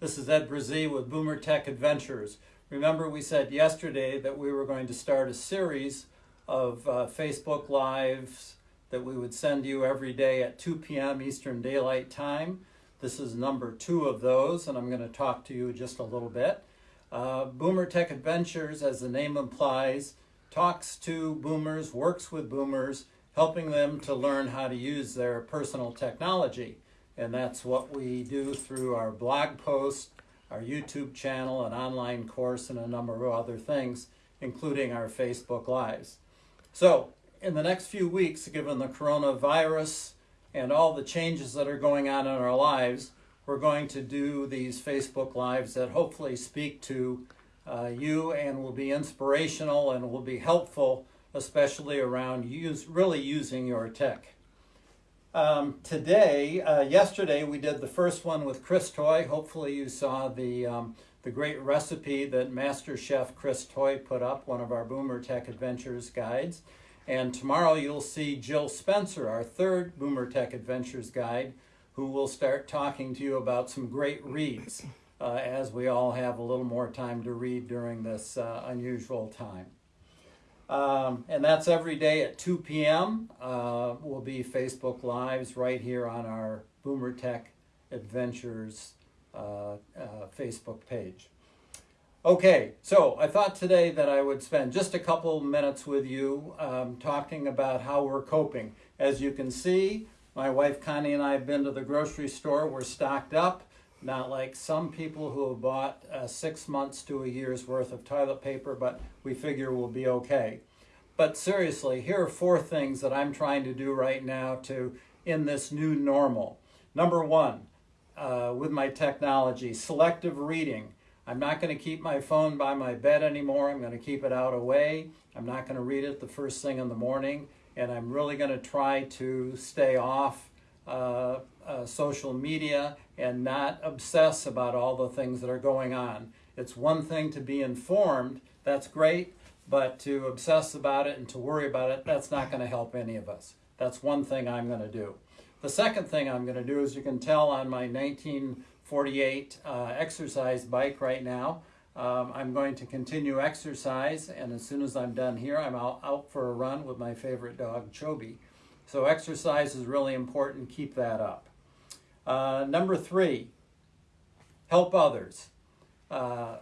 This is Ed Brazee with Boomer Tech Adventures. Remember we said yesterday that we were going to start a series of uh, Facebook Lives that we would send you every day at 2 p.m. Eastern Daylight Time. This is number two of those, and I'm going to talk to you just a little bit. Uh, Boomer Tech Adventures, as the name implies, talks to boomers, works with boomers, helping them to learn how to use their personal technology. And that's what we do through our blog posts, our YouTube channel, an online course, and a number of other things, including our Facebook Lives. So, in the next few weeks, given the coronavirus and all the changes that are going on in our lives, we're going to do these Facebook Lives that hopefully speak to uh, you and will be inspirational and will be helpful, especially around use, really using your tech. Um, today, uh, yesterday we did the first one with Chris Toy. Hopefully you saw the, um, the great recipe that Master Chef Chris Toy put up, one of our Boomer Tech Adventures guides. And tomorrow you'll see Jill Spencer, our third Boomer Tech Adventures guide, who will start talking to you about some great reads uh, as we all have a little more time to read during this uh, unusual time. Um, and that's every day at 2 p.m. Uh, will be Facebook Lives right here on our Boomer Tech Adventures uh, uh, Facebook page. Okay, so I thought today that I would spend just a couple minutes with you um, talking about how we're coping. As you can see, my wife Connie and I have been to the grocery store. We're stocked up, not like some people who have bought uh, six months to a year's worth of toilet paper, but we figure we'll be okay. But seriously, here are four things that I'm trying to do right now to in this new normal. Number one, uh, with my technology, selective reading. I'm not going to keep my phone by my bed anymore. I'm going to keep it out away. I'm not going to read it the first thing in the morning. And I'm really going to try to stay off uh, uh, social media and not obsess about all the things that are going on. It's one thing to be informed, that's great, but to obsess about it and to worry about it, that's not going to help any of us. That's one thing I'm going to do. The second thing I'm going to do, as you can tell on my 1948 uh, exercise bike right now, um, I'm going to continue exercise, and as soon as I'm done here, I'm out, out for a run with my favorite dog, Chobi. So exercise is really important. Keep that up. Uh, number three, help others. Uh,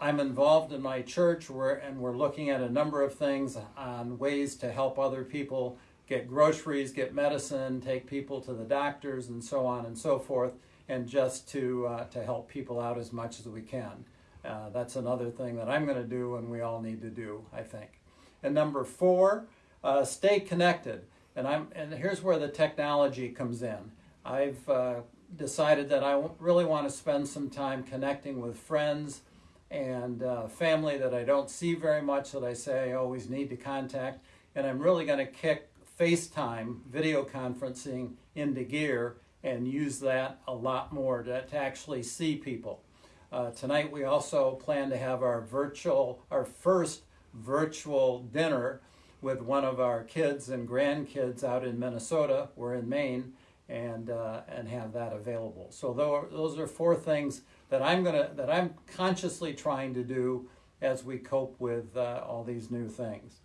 I'm involved in my church and we're looking at a number of things on ways to help other people get groceries, get medicine, take people to the doctors, and so on and so forth, and just to, uh, to help people out as much as we can. Uh, that's another thing that I'm going to do and we all need to do, I think. And number four, uh, stay connected. And, I'm, and here's where the technology comes in. I've uh, decided that I really want to spend some time connecting with friends, and uh, family that I don't see very much that I say I always need to contact. And I'm really going to kick FaceTime, video conferencing, into gear and use that a lot more to, to actually see people. Uh, tonight we also plan to have our virtual, our first virtual dinner with one of our kids and grandkids out in Minnesota. We're in Maine and uh, and have that available. So those are four things that I'm gonna that I'm consciously trying to do as we cope with uh, all these new things.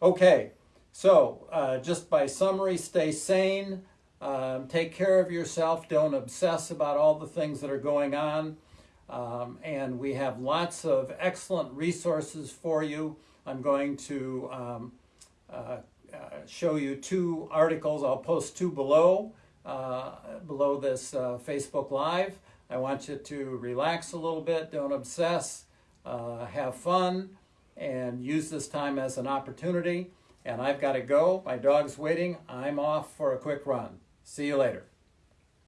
Okay, so uh, just by summary, stay sane, um, take care of yourself, don't obsess about all the things that are going on, um, and we have lots of excellent resources for you. I'm going to um, uh, uh, show you two articles. I'll post two below uh, below this uh, Facebook Live. I want you to relax a little bit, don't obsess, uh, have fun, and use this time as an opportunity. And I've got to go. My dog's waiting. I'm off for a quick run. See you later.